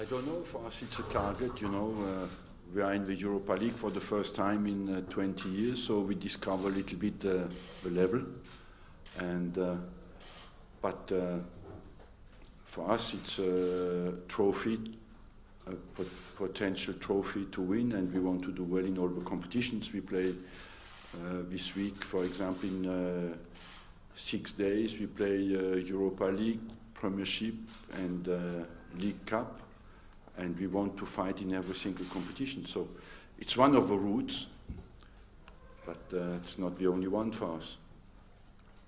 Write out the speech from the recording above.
I don't know. For us, it's a target. You know, uh, we are in the Europa League for the first time in uh, 20 years, so we discover a little bit uh, the level. And uh, but uh, for us, it's a trophy, a pot potential trophy to win, and we want to do well in all the competitions we play. Uh, this week, for example, in six days, we play Europa League, Premiership, and League Cup, and we want to fight in every single competition. So it's one of the routes, but uh, it's not the only one for us.